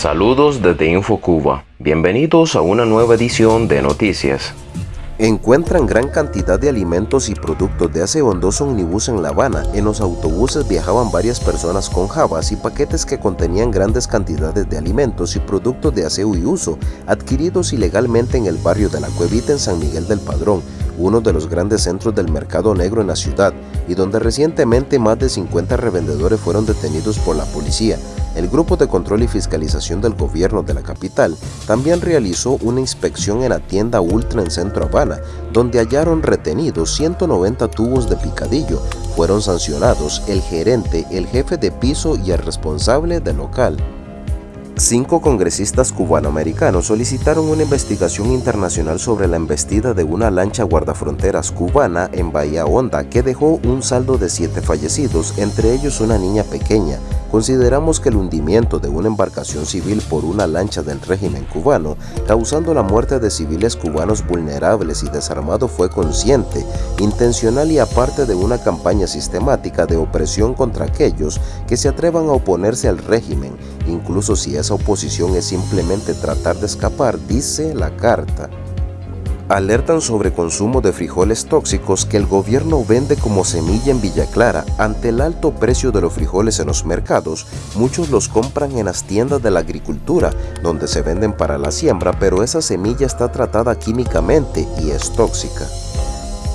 Saludos desde InfoCuba. Bienvenidos a una nueva edición de Noticias. Encuentran gran cantidad de alimentos y productos de aseo en dos omnibus en La Habana. En los autobuses viajaban varias personas con jabas y paquetes que contenían grandes cantidades de alimentos y productos de aseo y uso, adquiridos ilegalmente en el barrio de La Cuevita en San Miguel del Padrón, uno de los grandes centros del mercado negro en la ciudad, y donde recientemente más de 50 revendedores fueron detenidos por la policía. El Grupo de Control y Fiscalización del Gobierno de la capital también realizó una inspección en la tienda Ultra en Centro Habana, donde hallaron retenidos 190 tubos de picadillo. Fueron sancionados el gerente, el jefe de piso y el responsable del local. Cinco congresistas cubanoamericanos solicitaron una investigación internacional sobre la embestida de una lancha guardafronteras cubana en Bahía Honda que dejó un saldo de siete fallecidos, entre ellos una niña pequeña. Consideramos que el hundimiento de una embarcación civil por una lancha del régimen cubano, causando la muerte de civiles cubanos vulnerables y desarmados fue consciente, intencional y aparte de una campaña sistemática de opresión contra aquellos que se atrevan a oponerse al régimen, incluso si esa oposición es simplemente tratar de escapar, dice la carta. Alertan sobre consumo de frijoles tóxicos que el gobierno vende como semilla en Villa Clara. Ante el alto precio de los frijoles en los mercados, muchos los compran en las tiendas de la agricultura, donde se venden para la siembra, pero esa semilla está tratada químicamente y es tóxica.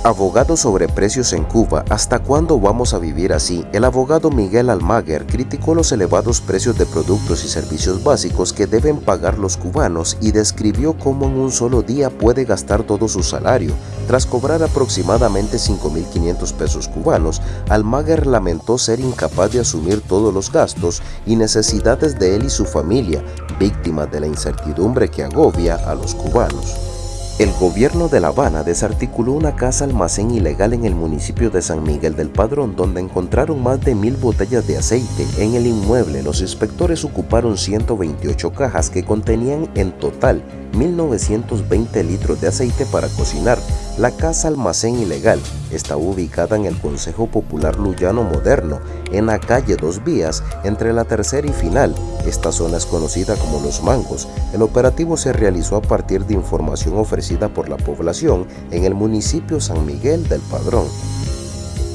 Abogado sobre precios en Cuba, ¿hasta cuándo vamos a vivir así? El abogado Miguel Almaguer criticó los elevados precios de productos y servicios básicos que deben pagar los cubanos y describió cómo en un solo día puede gastar todo su salario. Tras cobrar aproximadamente 5.500 pesos cubanos, Almaguer lamentó ser incapaz de asumir todos los gastos y necesidades de él y su familia, víctimas de la incertidumbre que agobia a los cubanos. El gobierno de La Habana desarticuló una casa almacén ilegal en el municipio de San Miguel del Padrón donde encontraron más de mil botellas de aceite. En el inmueble los inspectores ocuparon 128 cajas que contenían en total 1.920 litros de aceite para cocinar. La casa almacén ilegal está ubicada en el Consejo Popular Luyano Moderno, en la calle Dos Vías, entre la tercera y final. Esta zona es conocida como Los Mangos. El operativo se realizó a partir de información ofrecida por la población en el municipio San Miguel del Padrón.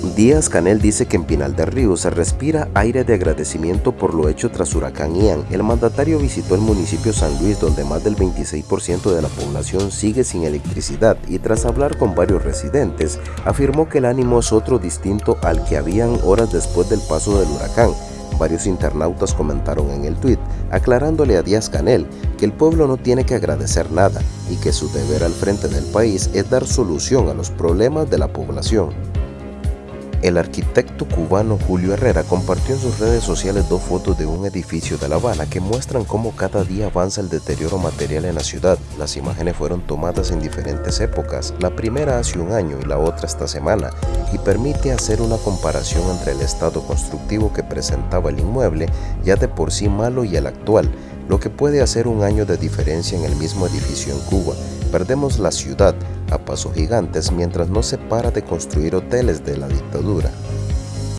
Díaz Canel dice que en Pinal del Río se respira aire de agradecimiento por lo hecho tras huracán Ian. El mandatario visitó el municipio San Luis donde más del 26% de la población sigue sin electricidad y tras hablar con varios residentes afirmó que el ánimo es otro distinto al que habían horas después del paso del huracán. Varios internautas comentaron en el tuit aclarándole a Díaz Canel que el pueblo no tiene que agradecer nada y que su deber al frente del país es dar solución a los problemas de la población. El arquitecto cubano Julio Herrera compartió en sus redes sociales dos fotos de un edificio de La Habana que muestran cómo cada día avanza el deterioro material en la ciudad. Las imágenes fueron tomadas en diferentes épocas, la primera hace un año y la otra esta semana, y permite hacer una comparación entre el estado constructivo que presentaba el inmueble, ya de por sí malo, y el actual, lo que puede hacer un año de diferencia en el mismo edificio en Cuba. Perdemos la ciudad, a pasos gigantes mientras no se para de construir hoteles de la dictadura.